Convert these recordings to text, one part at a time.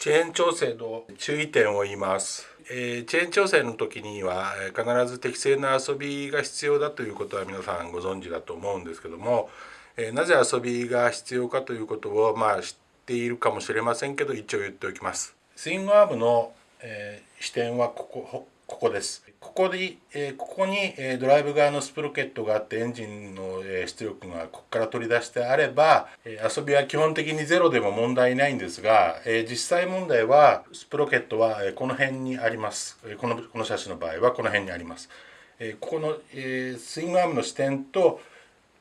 チェーン調整の注意点を言います、えー、チェーン調整の時には必ず適正な遊びが必要だということは皆さんご存知だと思うんですけども、えー、なぜ遊びが必要かということをまあ知っているかもしれませんけど一応言っておきます。スイングアームの、えー、視点はここここです。ここで、えー、ここに、えー、ドライブ側のスプロケットがあってエンジンの、えー、出力がここから取り出してあれば、え遊びは基本的にゼロでも問題ないんですが、え実際問題はスプロケットは、えこの辺にあります。このこの写真の場合はこの辺にあります。えここの、えスイングアームの視点と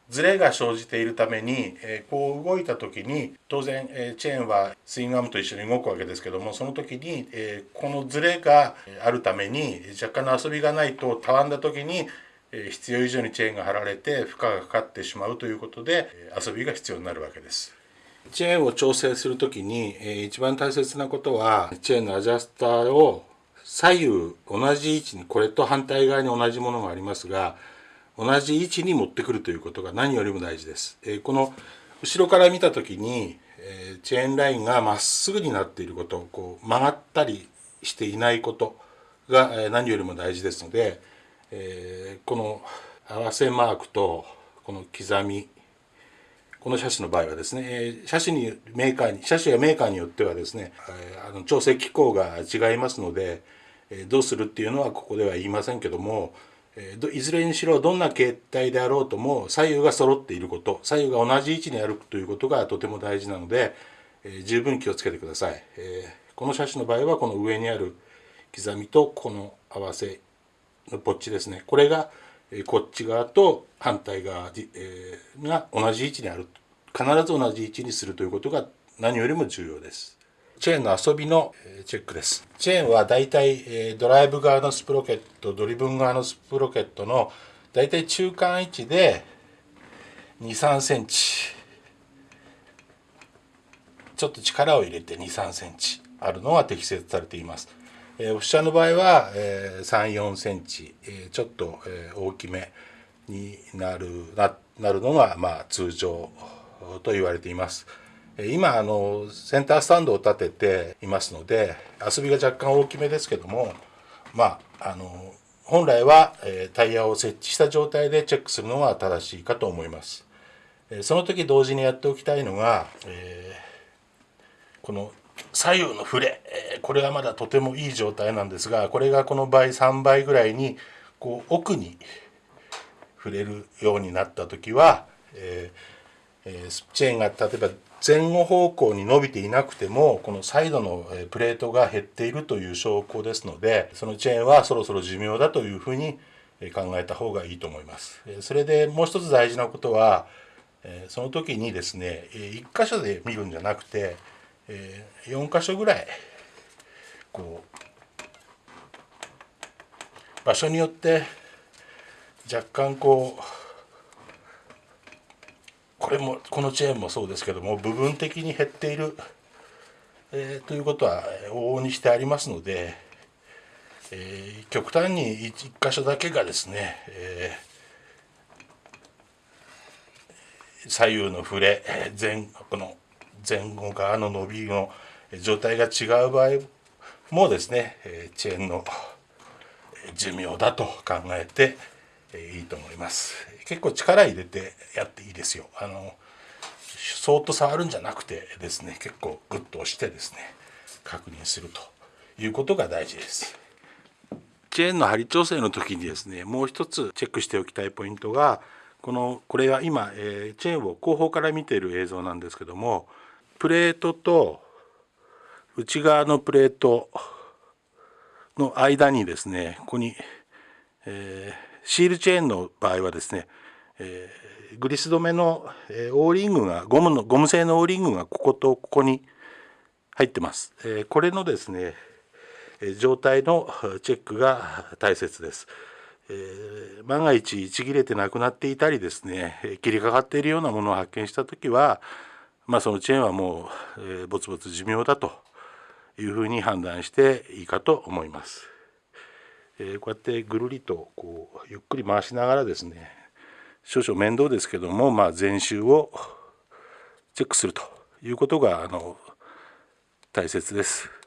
ズレが生じているために、え、こう動いた時に当然、え、チェーンはスイングアームと一緒に動くわけですけどもその時に、え、このズレがあるために若干の遊びがないとたわんだ時に、え必要以上にチェーンが張られて負荷がかかってしまうということで遊びが必要になるわけです。チェーンを調整する時に、え一番大切なことはチェーンのアジャスターを左右同じ位置にこれと反対側に同じものがありますが同じ位置に持ってくるということが何よりも大事です。えこの後ろから見た時に、えチェーンラインがまっすぐになっていることこう曲がったりしていないことが、え何よりも大事ですので、えこの合わせマークとこの刻みこの車種の場合はですね、え車種にメーカーに車種やメーカーによってはですね、あの調整機構が違いますので、えどうするっていうのはここでは言いませんけどもいずれにしろどんな形態であろうとも左右が揃っていること左右が同じ位置に歩くということがとても大事なので、え十分気をつけてください、えこの車種の場合はこの上にある刻みとこの合わせのポッチですね。これがこっち側と反対側が同じ位置にある。必ず同じ位置にするということが何よりも重要です。チェーンの遊びのチェックです。チェーンはだいたいドライブ側のスプロケット、ドリブン側のスプロケットのだいたい中間位置で2、3センチ。ちょっと力を入れて2、3センチあるのが適切されています。え、オフィシャルの場合は、えー、3、4センチ、ちょっと、大きめになるななるのが、まあ、通常と言われています。今あのセンタースタンドを立てていますので遊びが若干大きめですけどもまああの本来はタイヤを設置した状態でチェックするのが正しいかと思います。その時同時にやっておきたいのが、えー、この左右の触れこれはまだとてもいい状態なんですがこれがこの倍3倍ぐらいにこう奥に触れるようになった時は、えーえー、チェーンが例えば前後方向に伸びていなくてもこのサイドのプレートが減っているという証拠ですのでそのチェーンはそろそろ寿命だというふうに考えた方がいいと思います。それでもう一つ大事なことはその時にですね1箇所で見るんじゃなくて4箇所ぐらいこう場所によって若干こうこれもこのチェーンもそうですけども部分的に減っている、えー、ということは往々にしてありますので、えー、極端に 1, 箇所だけがですね、えー、左右の触れ前この前後側の伸びの状態が違う場合もですねチェーンの寿命だと考えてえいいと思います。結構力入れてやっていいですよあのそーっと触るんじゃなくてですね結構グッと押してですね確認するということが大事ですチェーンの針調整の時にですねもう一つチェックしておきたいポイントがこのこれは今、え、チェーンを後方から見ている映像なんですけどもプレートと内側のプレートの間にですねここに、えーシールチェーンの場合はですね、えー、グリス止めの、えー、オーリングがゴムのゴム製のオーリングがこことここに入ってます、えー、これのですねえ状態のチェックが大切です、えー、万が一ちぎれてなくなっていたりですね切りかかっているようなものを発見した時はまあそのチェーンはもう、えー、ぼつぼつ寿命だというふうに判断していいかと思います。え、こうやってぐるりとこうゆっくり回しながらですね少々面倒ですけども、まあ、全集をチェックするということがあの大切です。